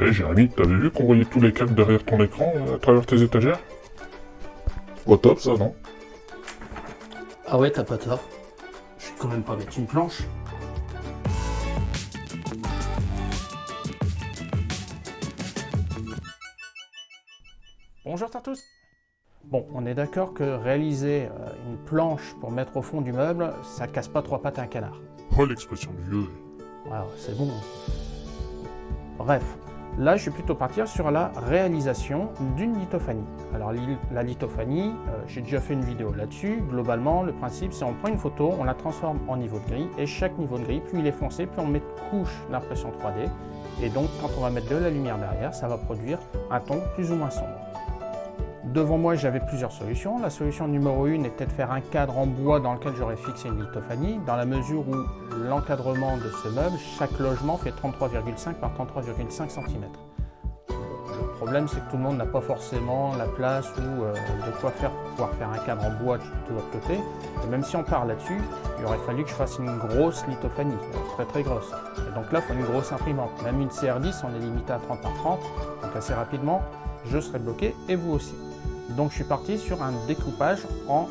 Eh Jérémy, t'avais vu qu'on voyait tous les câbles derrière ton écran, euh, à travers tes étagères? Au top ça, non? Ah ouais, t'as pas tort. Je vais quand même pas mettre une planche. Bonjour à tous Bon, on est d'accord que réaliser euh, une planche pour mettre au fond du meuble, ça casse pas trois pattes à un canard. Oh l'expression du vieux Wow, c'est bon. Bref, là je suis plutôt partir sur la réalisation d'une lithophanie. Alors la lithophanie, euh, j'ai déjà fait une vidéo là-dessus. Globalement, le principe c'est on prend une photo, on la transforme en niveau de gris, et chaque niveau de gris, plus il est foncé, plus on met de couches d'impression 3D. Et donc quand on va mettre de la lumière derrière, ça va produire un ton plus ou moins sombre. Devant moi, j'avais plusieurs solutions. La solution numéro 1 était de faire un cadre en bois dans lequel j'aurais fixé une lithophanie, dans la mesure où l'encadrement de ce meuble, chaque logement fait 33,5 par 33,5 cm. Le problème, c'est que tout le monde n'a pas forcément la place ou euh, de quoi faire pour pouvoir faire un cadre en bois de de l'autre côté. Et même si on part là-dessus, il aurait fallu que je fasse une grosse lithophanie, euh, très très grosse. Et donc là, il faut une grosse imprimante. Même une CR10, on est limité à 30 par 30, donc assez rapidement, je serai bloqué et vous aussi. Donc je suis parti sur un découpage en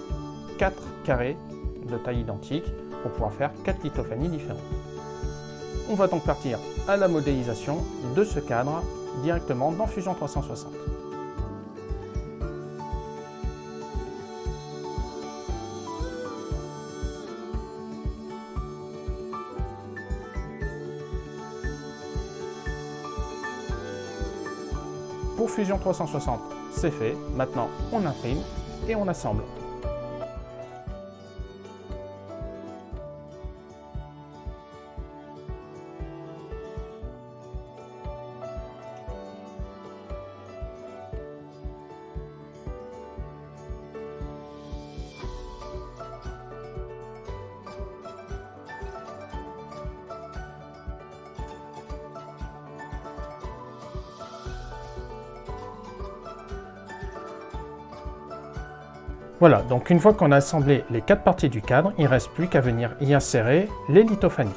4 carrés de taille identique pour pouvoir faire 4 lithophanies différentes. On va donc partir à la modélisation de ce cadre directement dans Fusion 360. Fusion 360, c'est fait. Maintenant, on imprime et on assemble. Voilà, donc une fois qu'on a assemblé les quatre parties du cadre, il ne reste plus qu'à venir y insérer les lithophanies.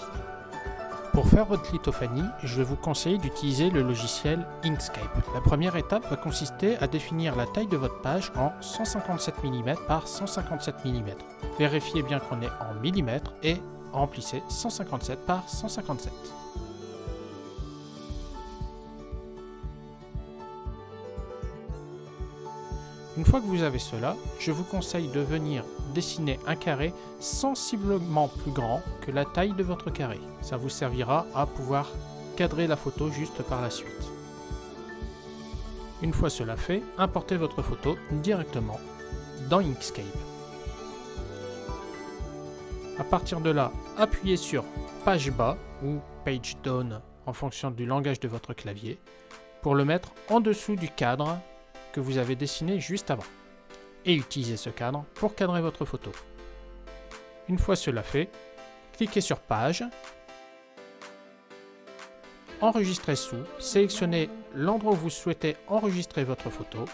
Pour faire votre lithophanie, je vais vous conseiller d'utiliser le logiciel Inkscape. La première étape va consister à définir la taille de votre page en 157 mm par 157 mm. Vérifiez bien qu'on est en millimètres et remplissez 157 par 157. Une fois que vous avez cela, je vous conseille de venir dessiner un carré sensiblement plus grand que la taille de votre carré. Ça vous servira à pouvoir cadrer la photo juste par la suite. Une fois cela fait, importez votre photo directement dans Inkscape. À partir de là, appuyez sur Page bas ou Page down en fonction du langage de votre clavier pour le mettre en dessous du cadre que vous avez dessiné juste avant. Et utilisez ce cadre pour cadrer votre photo. Une fois cela fait, cliquez sur Page, Enregistrer sous, sélectionnez l'endroit où vous souhaitez enregistrer votre photo,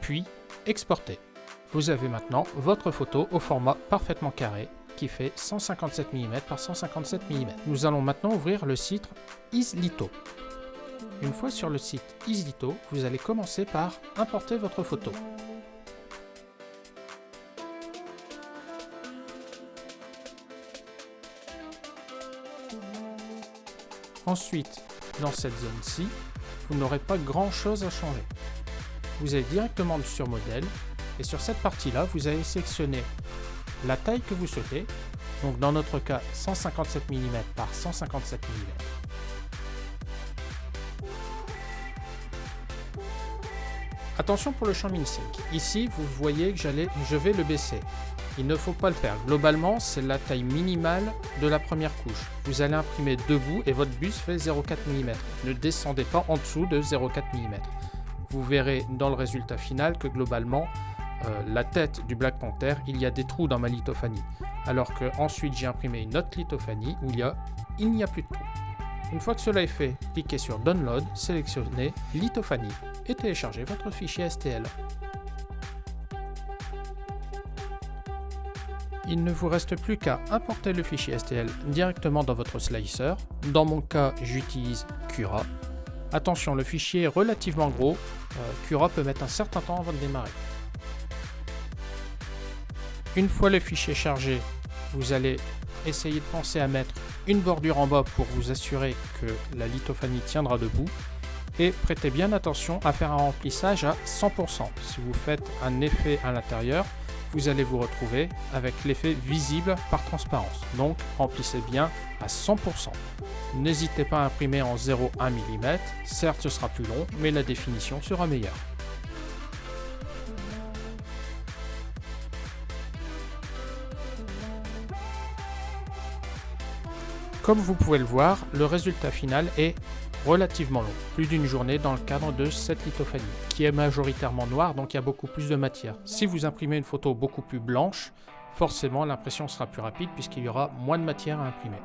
puis Exporter. Vous avez maintenant votre photo au format parfaitement carré qui fait 157 mm par 157 mm. Nous allons maintenant ouvrir le site Islito. Une fois sur le site Islito, vous allez commencer par importer votre photo. Ensuite, dans cette zone-ci, vous n'aurez pas grand-chose à changer. Vous allez directement sur Modèle, et sur cette partie-là, vous allez sélectionner la taille que vous souhaitez, donc dans notre cas 157 mm par 157 mm. Attention pour le champ mini-sync. Ici, vous voyez que je vais le baisser. Il ne faut pas le faire. Globalement, c'est la taille minimale de la première couche. Vous allez imprimer debout et votre bus fait 0,4 mm. Ne descendez pas en dessous de 0,4 mm. Vous verrez dans le résultat final que globalement, euh, la tête du Black Panther, il y a des trous dans ma lithophanie. Alors que ensuite j'ai imprimé une autre lithophanie où il, y a, il n'y a plus de trous. Une fois que cela est fait, cliquez sur Download, sélectionnez Lithophanie et téléchargez votre fichier STL. Il ne vous reste plus qu'à importer le fichier STL directement dans votre slicer. Dans mon cas, j'utilise Cura. Attention, le fichier est relativement gros, euh, Cura peut mettre un certain temps avant de démarrer. Une fois le fichier chargé, vous allez essayer de penser à mettre une bordure en bas pour vous assurer que la lithophanie tiendra debout et prêtez bien attention à faire un remplissage à 100%. Si vous faites un effet à l'intérieur, vous allez vous retrouver avec l'effet visible par transparence. Donc remplissez bien à 100%. N'hésitez pas à imprimer en 0,1 mm, certes ce sera plus long, mais la définition sera meilleure. Comme vous pouvez le voir, le résultat final est relativement long, plus d'une journée dans le cadre de cette lithophanie, qui est majoritairement noire, donc il y a beaucoup plus de matière. Si vous imprimez une photo beaucoup plus blanche, forcément l'impression sera plus rapide puisqu'il y aura moins de matière à imprimer.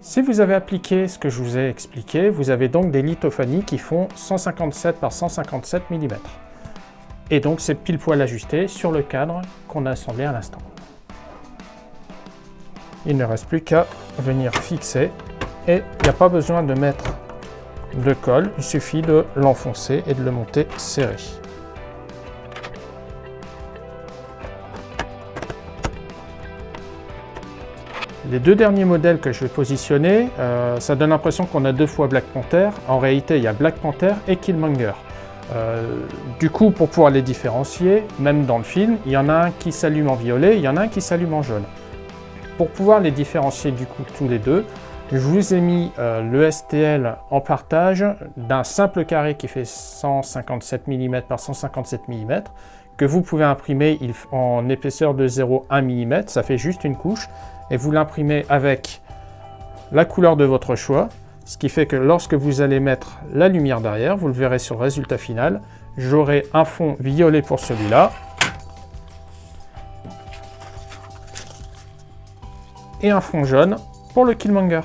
Si vous avez appliqué ce que je vous ai expliqué, vous avez donc des lithophanies qui font 157 par 157 mm. Et donc c'est pile poil ajusté sur le cadre qu'on a assemblé à l'instant. Il ne reste plus qu'à venir fixer et il n'y a pas besoin de mettre de colle, il suffit de l'enfoncer et de le monter serré. Les deux derniers modèles que je vais positionner, euh, ça donne l'impression qu'on a deux fois Black Panther. En réalité, il y a Black Panther et Killmonger. Euh, du coup, pour pouvoir les différencier, même dans le film, il y en a un qui s'allume en violet, il y en a un qui s'allume en jaune. Pour pouvoir les différencier du coup tous les deux, je vous ai mis euh, le STL en partage d'un simple carré qui fait 157 mm par 157 mm que vous pouvez imprimer en épaisseur de 0,1 mm, ça fait juste une couche, et vous l'imprimez avec la couleur de votre choix, ce qui fait que lorsque vous allez mettre la lumière derrière, vous le verrez sur le résultat final, j'aurai un fond violet pour celui-là, un fond jaune pour le Killmonger.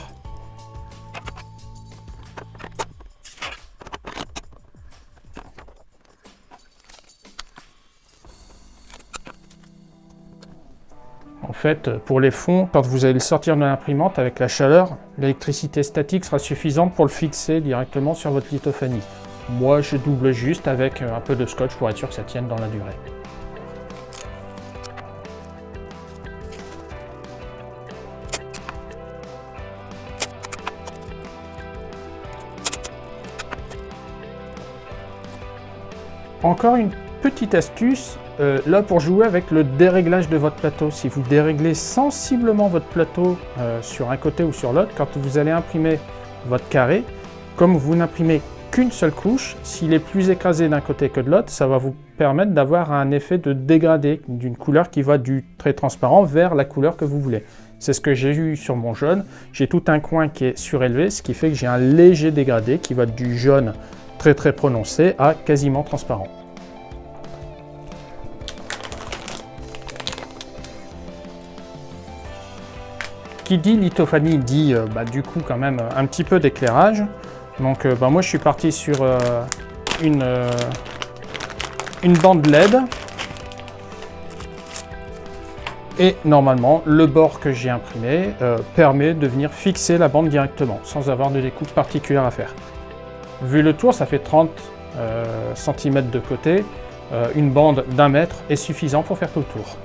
En fait, pour les fonds, quand vous allez le sortir de l'imprimante avec la chaleur, l'électricité statique sera suffisante pour le fixer directement sur votre lithophanie. Moi, je double juste avec un peu de scotch pour être sûr que ça tienne dans la durée. Encore une petite astuce, euh, là pour jouer avec le déréglage de votre plateau. Si vous déréglez sensiblement votre plateau euh, sur un côté ou sur l'autre, quand vous allez imprimer votre carré, comme vous n'imprimez qu'une seule couche, s'il est plus écrasé d'un côté que de l'autre, ça va vous permettre d'avoir un effet de dégradé d'une couleur qui va du très transparent vers la couleur que vous voulez. C'est ce que j'ai eu sur mon jaune. J'ai tout un coin qui est surélevé, ce qui fait que j'ai un léger dégradé qui va du jaune très prononcé à quasiment transparent. Qui dit lithophanie dit euh, bah, du coup quand même un petit peu d'éclairage. Donc euh, bah, moi je suis parti sur euh, une, une bande LED. Et normalement, le bord que j'ai imprimé permet de venir fixer la bande directement, sans avoir de découpe particulière à faire. Vu le tour, ça fait 30 euh, cm de côté. Euh, une bande d'un mètre est suffisant pour faire tout le tour.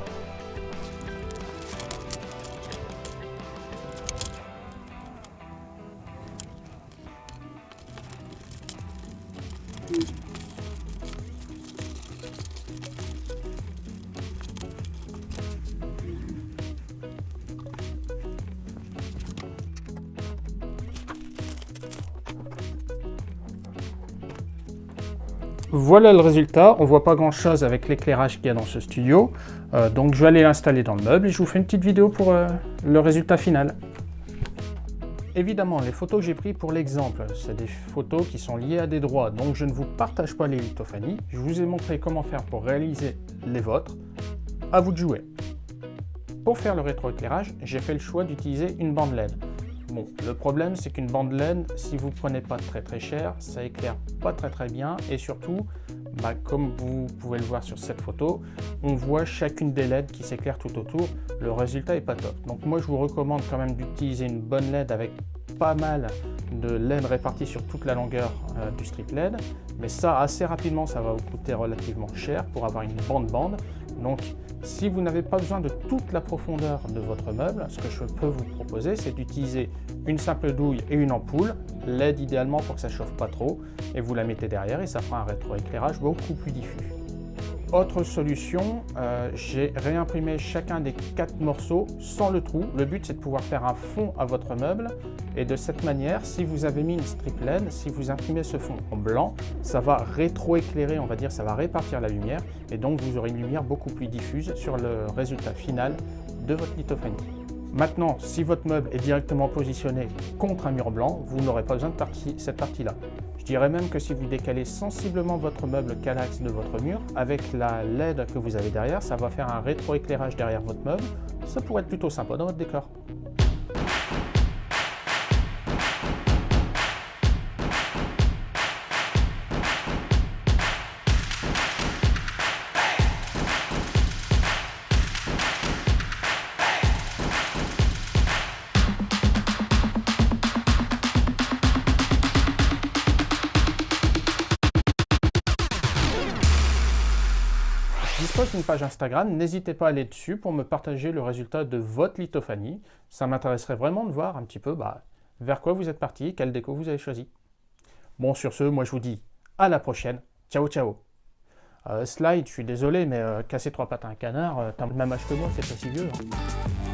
Voilà le résultat, on voit pas grand chose avec l'éclairage qu'il y a dans ce studio, euh, donc je vais aller l'installer dans le meuble et je vous fais une petite vidéo pour euh, le résultat final. Évidemment, les photos que j'ai prises pour l'exemple, c'est des photos qui sont liées à des droits, donc je ne vous partage pas les lithophanies. Je vous ai montré comment faire pour réaliser les vôtres. À vous de jouer. Pour faire le rétroéclairage, j'ai fait le choix d'utiliser une bande LED. Bon, le problème c'est qu'une bande LED, si vous prenez pas très très cher, ça éclaire pas très très bien et surtout, bah, comme vous pouvez le voir sur cette photo, on voit chacune des LED qui s'éclaire tout autour, le résultat est pas top. Donc moi je vous recommande quand même d'utiliser une bonne LED avec pas mal de laine répartie sur toute la longueur euh, du strip LED, mais ça, assez rapidement, ça va vous coûter relativement cher pour avoir une bande-bande. Donc, si vous n'avez pas besoin de toute la profondeur de votre meuble, ce que je peux vous proposer, c'est d'utiliser une simple douille et une ampoule, LED idéalement pour que ça chauffe pas trop, et vous la mettez derrière et ça fera un rétroéclairage beaucoup plus diffus. Autre solution, euh, j'ai réimprimé chacun des quatre morceaux sans le trou. Le but c'est de pouvoir faire un fond à votre meuble et de cette manière, si vous avez mis une strip LED, si vous imprimez ce fond en blanc, ça va rétroéclairer, on va dire, ça va répartir la lumière et donc vous aurez une lumière beaucoup plus diffuse sur le résultat final de votre lithophanie. Maintenant, si votre meuble est directement positionné contre un mur blanc, vous n'aurez pas besoin de cette partie-là. Je dirais même que si vous décalez sensiblement votre meuble qu'à de votre mur, avec la LED que vous avez derrière, ça va faire un rétroéclairage derrière votre meuble. Ça pourrait être plutôt sympa dans votre décor. D'une page Instagram, n'hésitez pas à aller dessus pour me partager le résultat de votre lithophanie. Ça m'intéresserait vraiment de voir un petit peu bah, vers quoi vous êtes parti, quelle déco vous avez choisi. Bon, sur ce, moi je vous dis à la prochaine. Ciao, ciao euh, Slide, je suis désolé, mais euh, casser trois pattes à un canard, euh, t'as le même âge que moi, c'est pas si vieux. Hein.